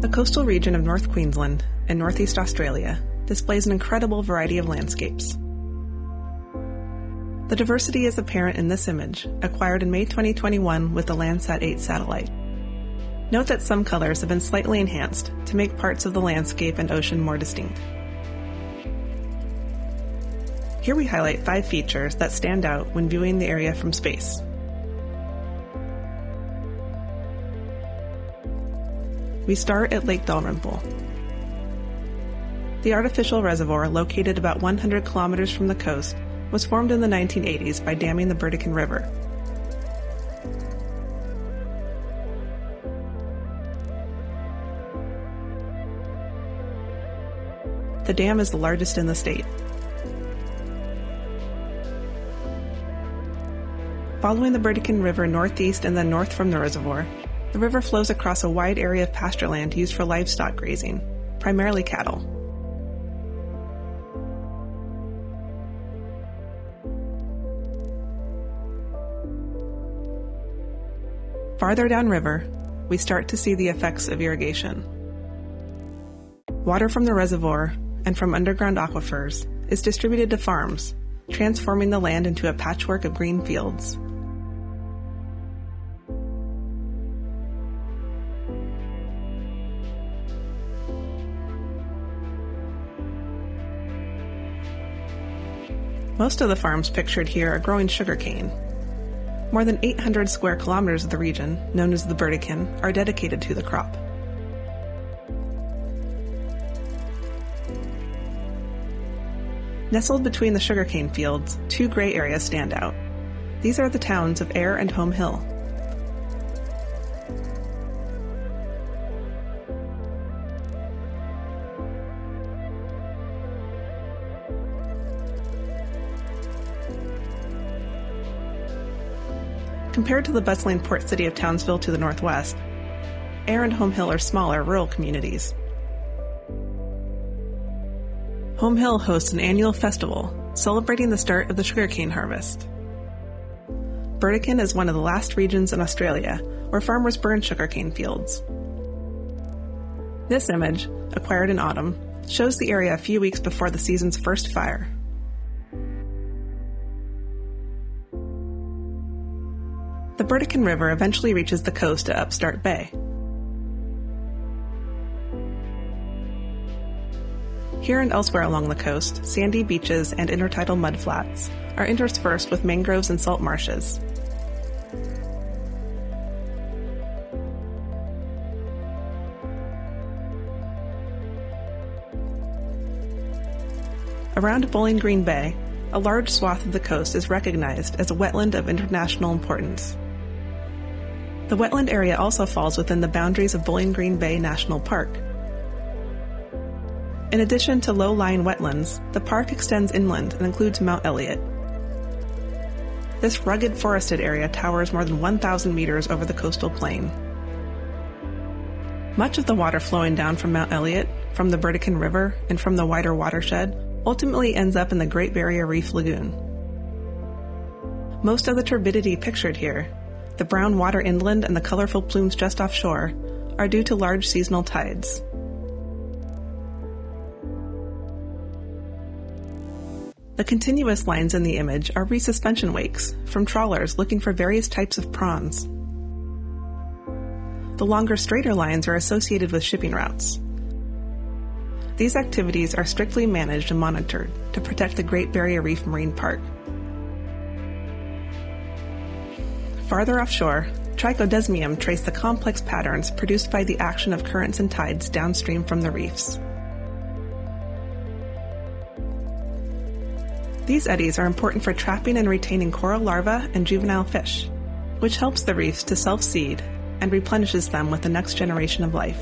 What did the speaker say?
The coastal region of North Queensland and Northeast Australia displays an incredible variety of landscapes. The diversity is apparent in this image, acquired in May 2021 with the Landsat 8 satellite. Note that some colors have been slightly enhanced to make parts of the landscape and ocean more distinct. Here we highlight five features that stand out when viewing the area from space. We start at Lake Dalrymple. The artificial reservoir, located about 100 kilometers from the coast, was formed in the 1980s by damming the Burdekin River. The dam is the largest in the state. Following the Burdekin River northeast and then north from the reservoir, the river flows across a wide area of pasture land used for livestock grazing, primarily cattle. Farther downriver, we start to see the effects of irrigation. Water from the reservoir and from underground aquifers is distributed to farms, transforming the land into a patchwork of green fields. Most of the farms pictured here are growing sugarcane. More than 800 square kilometers of the region, known as the Burdekin, are dedicated to the crop. Nestled between the sugarcane fields, two gray areas stand out. These are the towns of Ayr and Home Hill. Compared to the bustling port city of Townsville to the northwest, Ayr and Home Hill are smaller, rural communities. Home Hill hosts an annual festival celebrating the start of the sugarcane harvest. Burdekin is one of the last regions in Australia where farmers burn sugarcane fields. This image, acquired in autumn, shows the area a few weeks before the season's first fire. The Burdekin River eventually reaches the coast at Upstart Bay. Here and elsewhere along the coast, sandy beaches and intertidal mudflats are interspersed with mangroves and salt marshes. Around Bowling Green Bay, a large swath of the coast is recognized as a wetland of international importance. The wetland area also falls within the boundaries of Bowling Green Bay National Park. In addition to low-lying wetlands, the park extends inland and includes Mount Elliott. This rugged forested area towers more than 1,000 meters over the coastal plain. Much of the water flowing down from Mount Elliott, from the Burdekin River, and from the wider watershed ultimately ends up in the Great Barrier Reef Lagoon. Most of the turbidity pictured here the brown water inland and the colorful plumes just offshore, are due to large seasonal tides. The continuous lines in the image are resuspension wakes from trawlers looking for various types of prawns. The longer, straighter lines are associated with shipping routes. These activities are strictly managed and monitored to protect the Great Barrier Reef Marine Park Farther offshore, trichodesmium trace the complex patterns produced by the action of currents and tides downstream from the reefs. These eddies are important for trapping and retaining coral larvae and juvenile fish, which helps the reefs to self-seed and replenishes them with the next generation of life.